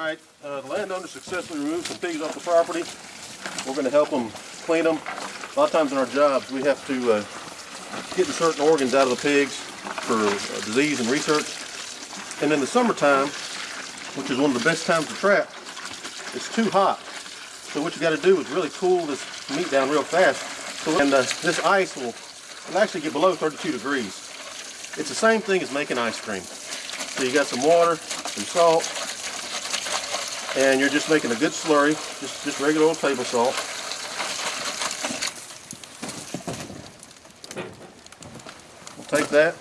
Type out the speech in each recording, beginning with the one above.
All right, uh, the landowner successfully removed some pigs off the property. We're going to help them clean them. A lot of times in our jobs, we have to uh, get certain organs out of the pigs for uh, disease and research. And in the summertime, which is one of the best times to trap, it's too hot. So what you got to do is really cool this meat down real fast. So, and uh, this ice will, will actually get below 32 degrees. It's the same thing as making ice cream. So you got some water, some salt, and you're just making a good slurry, just, just regular old table salt. We'll take that,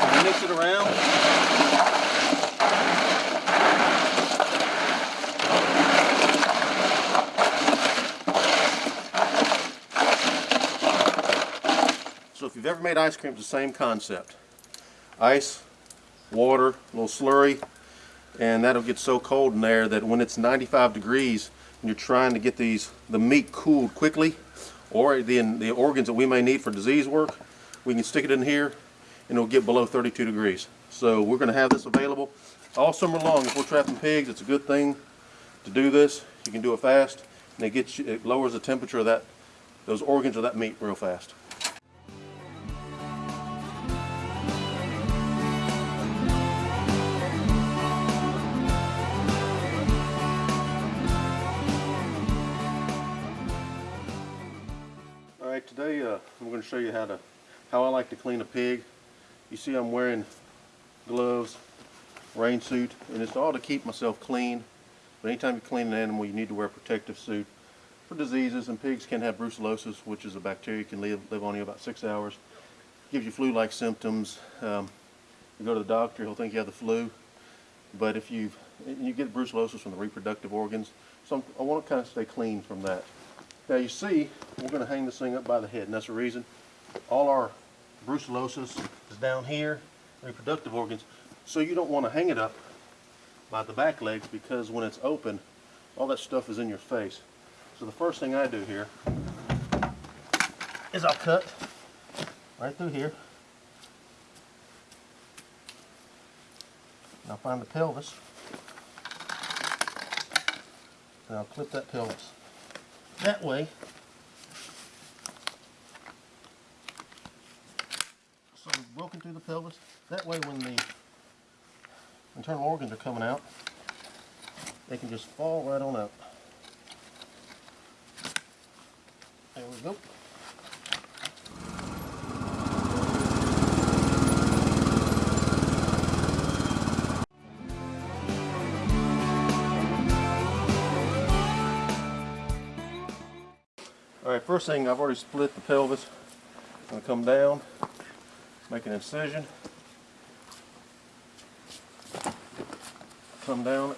and mix it around. So if you've ever made ice cream, it's the same concept. Ice, water, a little slurry, and that'll get so cold in there that when it's 95 degrees and you're trying to get these the meat cooled quickly or the, the organs that we may need for disease work, we can stick it in here and it'll get below 32 degrees. So we're going to have this available all summer long. If we're trapping pigs, it's a good thing to do this. You can do it fast and it gets you, it lowers the temperature of that those organs of that meat real fast. Today uh, I'm going to show you how to how I like to clean a pig. You see I'm wearing gloves, rain suit, and it's all to keep myself clean. But anytime you clean an animal, you need to wear a protective suit for diseases. And pigs can have brucellosis, which is a bacteria can live live on you about six hours. Gives you flu-like symptoms. Um, you go to the doctor, he'll think you have the flu. But if you you get brucellosis from the reproductive organs, so I'm, I want to kind of stay clean from that. Now you see, we're going to hang this thing up by the head, and that's the reason. All our brucellosis is down here, reproductive organs, so you don't want to hang it up by the back legs because when it's open, all that stuff is in your face. So the first thing I do here is I'll cut right through here. I'll find the pelvis. And I'll clip that pelvis. That way, so broken through the pelvis. That way when the internal organs are coming out, they can just fall right on up. There we go. All right, first thing, I've already split the pelvis. I'm gonna come down, make an incision. Come down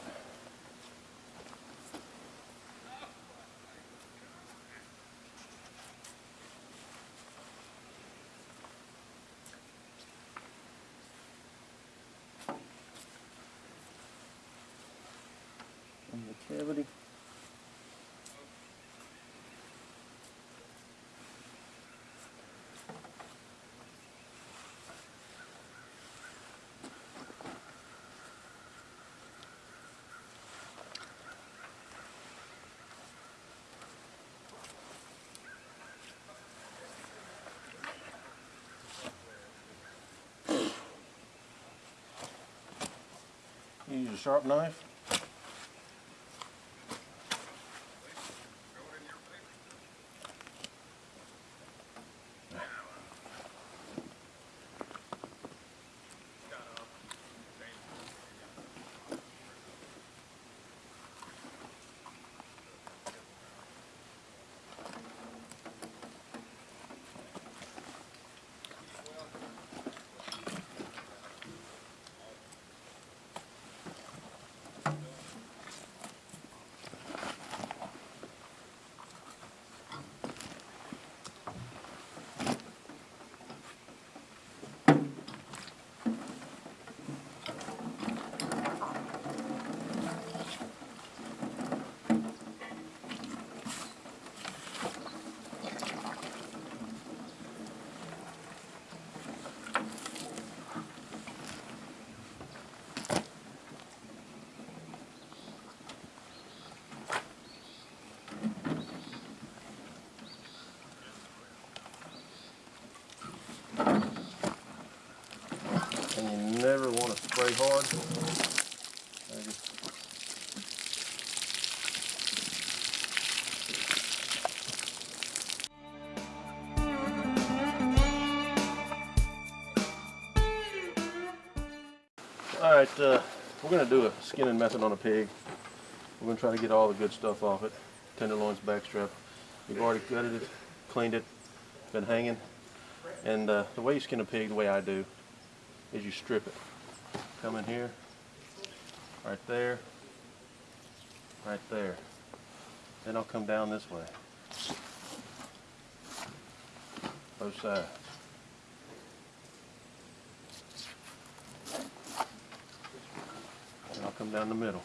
the cavity. Use a sharp knife. Spray hard. All right, uh, we're gonna do a skinning method on a pig. We're gonna try to get all the good stuff off it. Tenderloins, backstrap. We've already gutted it, cleaned it, been hanging. And uh, the way you skin a pig, the way I do, is you strip it. Come in here, right there, right there. Then I'll come down this way. Both sides. And I'll come down the middle.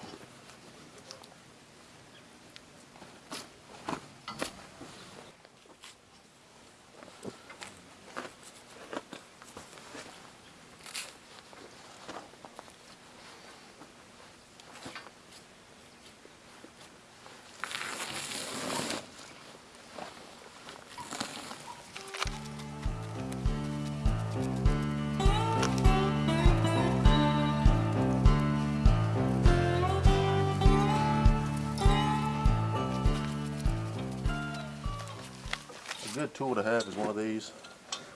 Good tool to have is one of these.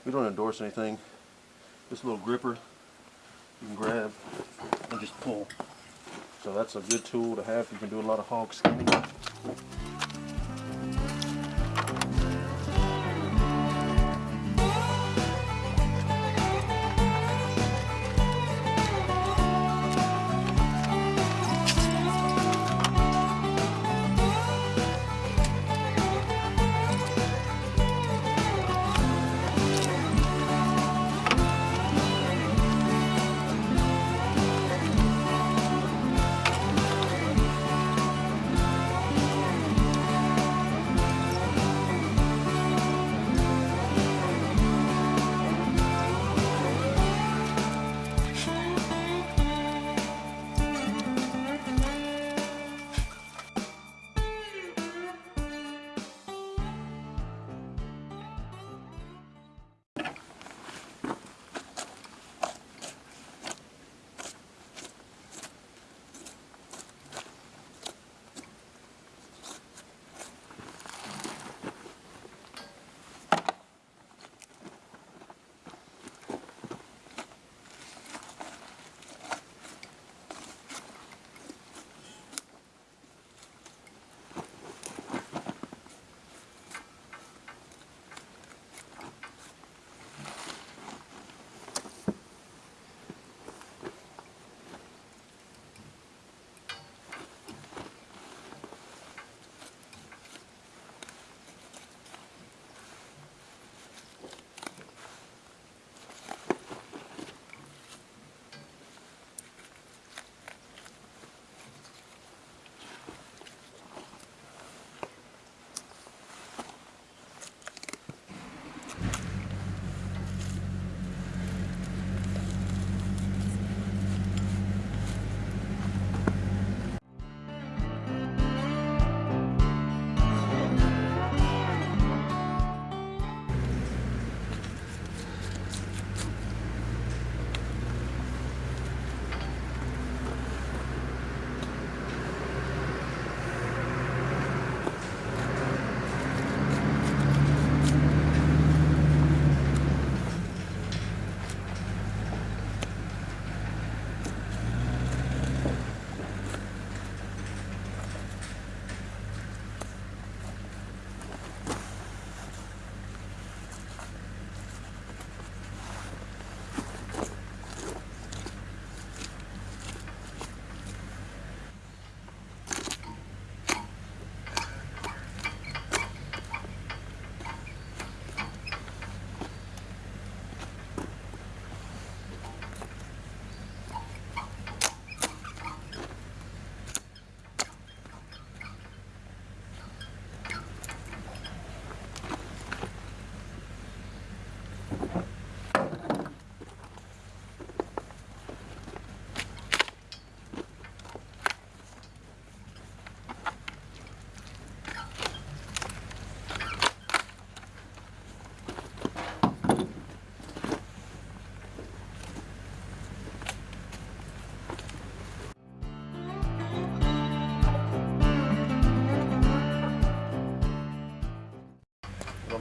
We don't endorse anything. This little gripper you can grab and just pull. So that's a good tool to have. You can do a lot of hog skinning.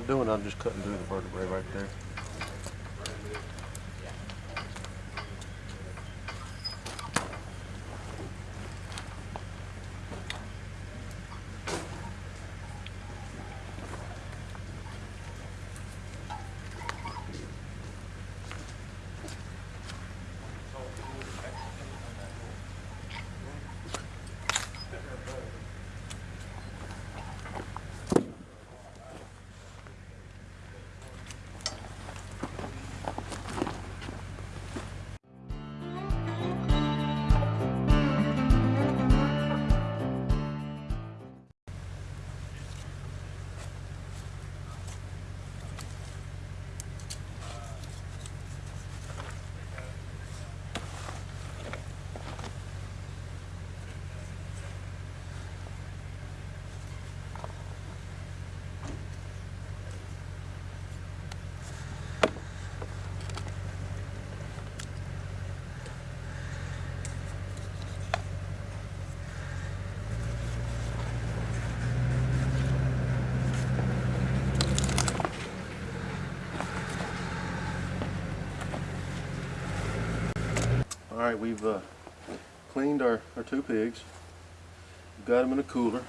Doing, I'm just cutting through the vertebrae right there. We've uh, cleaned our, our two pigs. Got them in a cooler.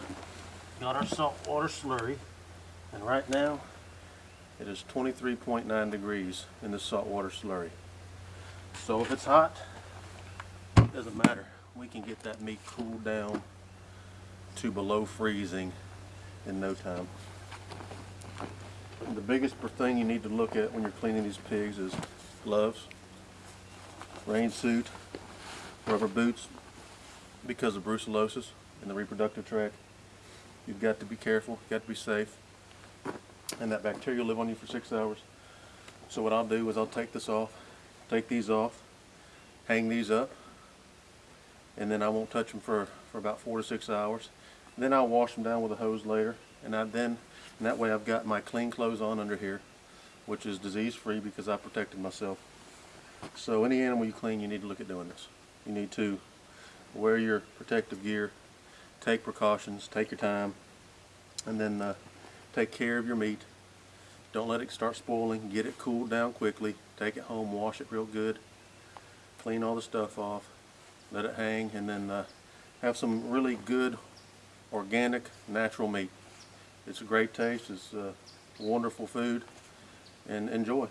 Got our saltwater slurry. And right now, it is 23.9 degrees in the saltwater slurry. So if it's hot, it doesn't matter. We can get that meat cooled down to below freezing in no time. The biggest thing you need to look at when you're cleaning these pigs is gloves, rain suit, rubber boots because of brucellosis in the reproductive tract. You've got to be careful, you've got to be safe. And that bacteria will live on you for six hours. So what I'll do is I'll take this off, take these off, hang these up, and then I won't touch them for, for about four to six hours. Then I'll wash them down with a hose later, and I then, and that way I've got my clean clothes on under here, which is disease free because I protected myself. So any animal you clean, you need to look at doing this. You need to wear your protective gear, take precautions, take your time, and then uh, take care of your meat. Don't let it start spoiling. Get it cooled down quickly. Take it home, wash it real good, clean all the stuff off, let it hang, and then uh, have some really good organic natural meat. It's a great taste. It's uh, wonderful food, and enjoy.